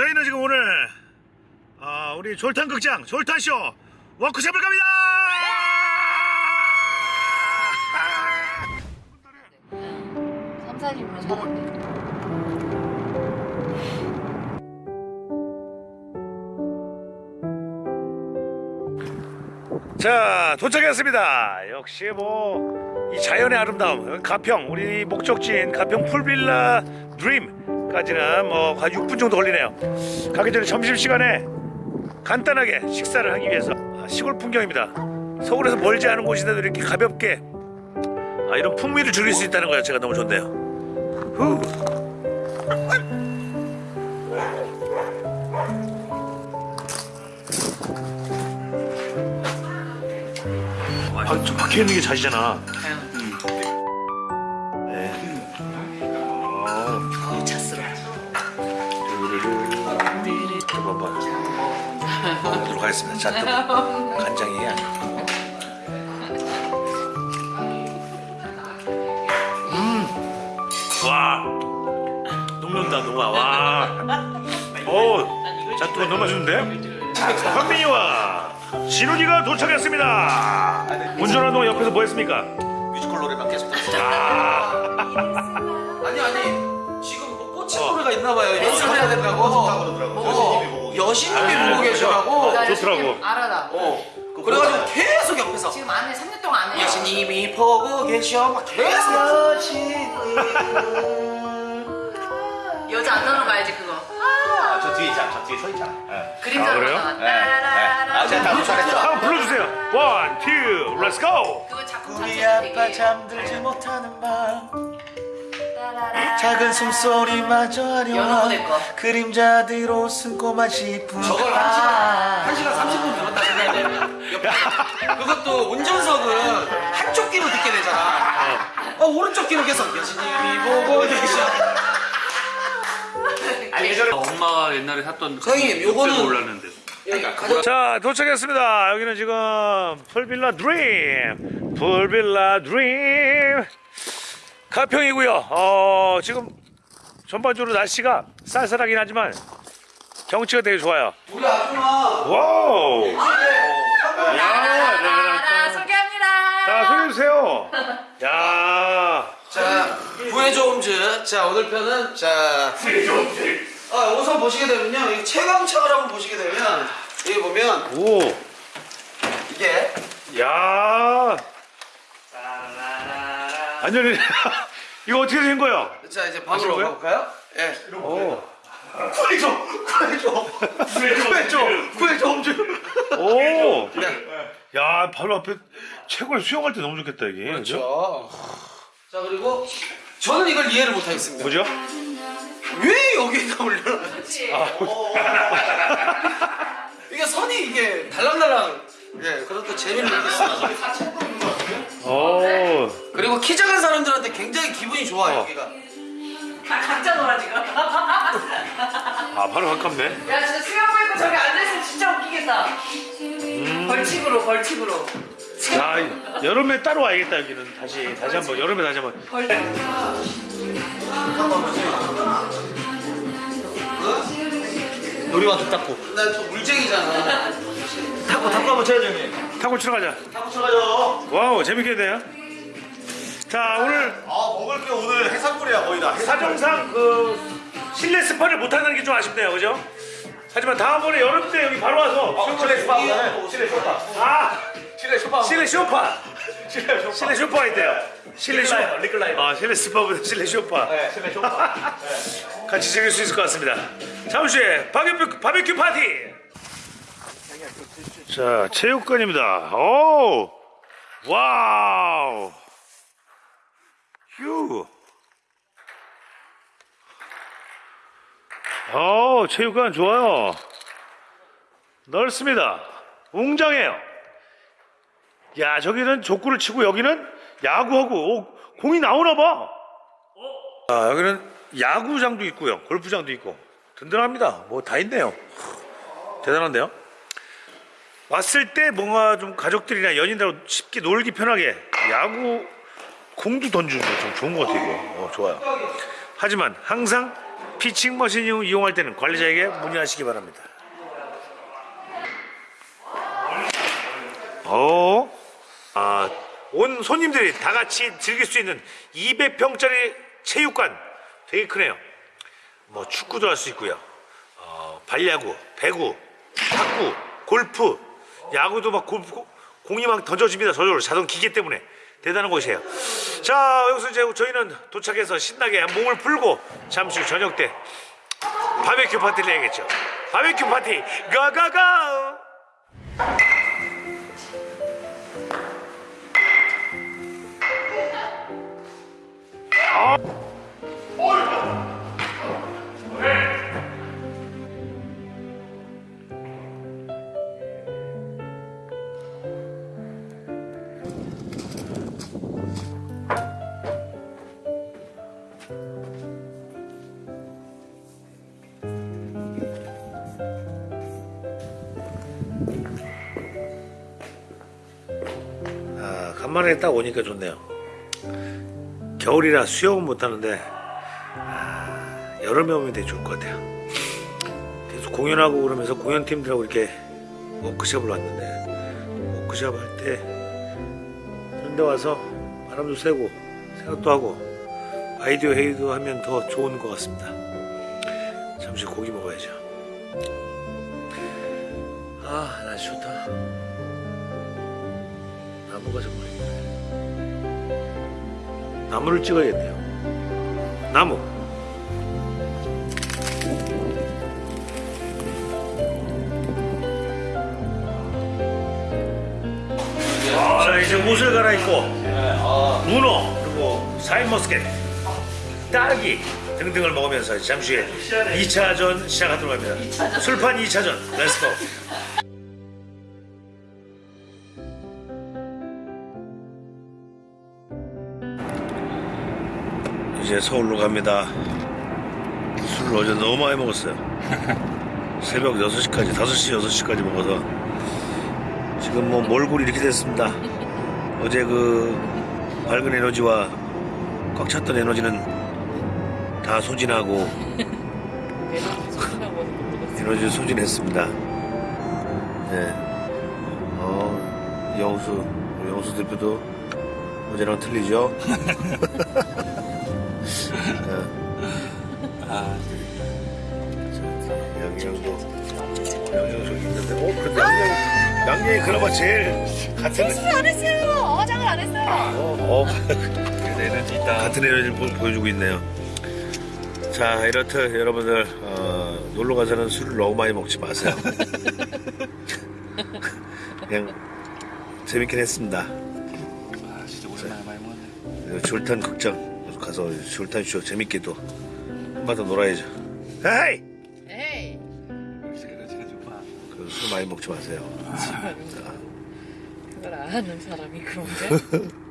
저희는 지금 오늘 아, 우리 졸탄 극장 졸탄쇼 워크숍을 갑니다. 삼산이면 사는데. 자 도착했습니다. 역시 뭐 이 자연의 아름다움 가평 우리 목적지인 가평 풀빌라 드림 까지는 뭐 한 6분 정도 걸리네요. 가기 전에 점심 시간에 간단하게 식사를 하기 위해서 아, 시골 풍경입니다. 서울에서 멀지 않은 곳인데도 이렇게 가볍게 아, 이런 풍미를 즐길 수 있다는 거요 제가 너무 좋네요. 후. 아, 저 박혀 있는 게 자지잖아. 하겠습니다. 자, 또 간장이야. 음, 와, 녹는다 녹아. 와, 오, 자, 또 너무 맛있는데? 자, 현민이와 진훈이가 도착했습니다. 운전하는 동안 옆에서 뭐 했습니까? 뮤지컬 노래만 계속 들었어요. 아, 아니 아니 지금 뭐 꽂힌 노래가 있나 봐요. 연습해야 된다고. 어, 여신님이 보고 계셔가고. 어, 좋더라고. 알아 나. 어. 그래가지고 계속 옆에서 지금 안에 3년 동안 안 해. 여신님이 보고 계셔 막 계속. 여자 안 나오는 거 알지 그거? 저 뒤에 있잖아. 저 뒤에 서 있잖아. 그림자로 아, 그래요? 나가. 네. 아, 제가 다 도착했죠. 한번 불러주세요. 원, 투, 렛츠 고. 그거 작품 우리 아빠 되게 잠들지 못하는 밤. 작은 숨소리마저 거. 그림자들 옷은 꼬마 싶은 저걸 한 시간 한 시간 30분 들었다 옆에서. 그것도 운전석은 한쪽 귀로 듣게 되잖아. 어 오른쪽 귀로 계속 여신님이 보고 계셔. 예전에 엄마가 옛날에 샀던 선생님, 요거는- 여기가 가장 자 도착했습니다. 여기는 지금 풀빌라 드림, 풀빌라 드림 가평이고요. 어 지금 전반적으로 날씨가 쌀쌀하긴 하지만 경치가 되게 좋아요. 우리 아줌마 wow. 따라라라 소개합니다. 자 소개해 주세요. 야. 자, 부해조음즈. 자, 오늘 편은 자. 아, 우선 보시게 되면요. 이 채광창을 한번 보시게 되면 여기 보면 오. 이게 야. 완전히 이거 어떻게 된 거예요? 자, 이제 방으로 거예요? 가볼까요? 예. 오. 구해줘, 구해줘, 구해줘, 구해조음즈. 오. 네. 야 바로 앞에 최고의 수영할 때 너무 좋겠다 이게. 그렇죠. 자, 그리고 저는 이걸 이해를 못하겠습니다. 뭐죠? 왜 여기다 올려놨지? 이게 선이 이게 달랑달랑. 예, 또 재미를 느꼈습니다. 오. 그리고 키 작은 사람들한테 굉장히 기분이 좋아요, 어. 여기가. 아 각자 놀아 지금. 야 아 바로 가깝네. 진짜 수영복 입고 저기 앉아있으면 진짜 웃기겠다. 벌칙으로 벌칙으로. 자 여름에 따로 와야겠다 여기는 다시 다시 한 번 여름에 다시 한 번. 놀이방 탁구. 나 저 물쟁이잖아. 탁구 탁구 한번 쳐야죠 형님. 탁구 치러 가자. 탁구 쳐가죠. Wow 재밌겠네요. 자 오늘 아 먹을 게 오늘 해산물이야 거의 다 사정상 그 실내 스파를 못 하는 게 좀 아쉽네요, 그죠? 하지만 다음번에 여름 때 여기 바로 와서 어, 실내 스파보다는 실내 쇼파. 아 실내 쇼파 실내 쇼파. 실내 쇼파. 실내 쇼파가 있대요. 실내 쇼 recliner, recliner. 아 실내 스파보다 실내 쇼파. 네 실내 쇼파 같이 즐길 수 있을 것 같습니다. 잠시 후에 바베큐 바베큐 파티. 자 체육관입니다. 오 wow 휴. 어 체육관 좋아요. 넓습니다. 웅장해요. 야 저기는 족구를 치고 여기는 야구하고 오, 공이 나오나 봐. 아, 여기는 야구장도 있고요. 골프장도 있고. 든든합니다. 뭐 다 있네요. 대단한데요? 왔을 때 뭔가 좀 가족들이나 연인들하고 쉽게 놀기 편하게 야구 공도 던지는 거좀 좋은 것 같아요. 어, 좋아요. 하지만 항상 피칭 머신 이용할 때는 관리자에게 문의하시기 바랍니다. 어, 아, 온 손님들이 다 같이 즐길 수 있는 200평짜리 체육관 되게 크네요. 뭐 축구도 할 수 있고요. 어, 발야구, 배구, 탁구, 골프, 야구도 막 골프, 공이 막 던져집니다. 저절로 자동 기계 때문에 대단한 곳이에요. 자 여기서 이제 저희는 도착해서 신나게 몸을 풀고 잠시 후 저녁 때 바베큐 파티를 해야겠죠. 바베큐 파티 가가가. 아, 간만에 딱 오니까 좋네요. 겨울이라 수영은 못하는데 아, 여름에 오면 되게 좋을 것 같아요. 계속 공연하고 그러면서 공연팀들하고 이렇게 워크숍을 왔는데 워크숍 할때 이런 데 와서 바람도 쐬고 생각도 하고 아이디어 회의도 하면 더 좋은 것 같습니다. 잠시 고기 먹어야죠. 아 날씨 좋다. 나무가 이쁘네. 나무를 찍어야겠네요. 나무. 자 이제 옷을 갈아입고 문어 그리고 사인머스켓 딸기 등등을 먹으면서 잠시 후에 2차전 시작하도록 합니다. 술판 2차전 let's go. 이제 서울로 갑니다. 술을 어제 너무 많이 먹었어요. 새벽 6시까지, 5시, 6시까지 먹어서 지금 뭐 몰골이 이렇게 됐습니다. 어제 그 밝은 에너지와 꽉 찼던 에너지는 다 소진하고 에너지 소진했습니다. 네. 어, 영수, 영수 대표도 어제랑 틀리죠? 양양도 양양 저기 있는데 어 근데 양양 양양이 그나마 제일 같은 안 했어요. 어장을 안 했어요. 어, 어. 에너지 있다 같은 에너지를 보, 보여주고 있네요 자 이렇듯 여러분들 어, 놀러 가서는 술을 너무 많이 먹지 마세요 그냥 재밌긴 했습니다 아 진짜 오랜만에 많이 먹었네. 졸탄 극장 가서 졸탄 쇼 재밌게도 한번 더 놀아야죠 에이. 좋아. 그술 많이 먹지 마세요 그걸 아는 사람이 그런데?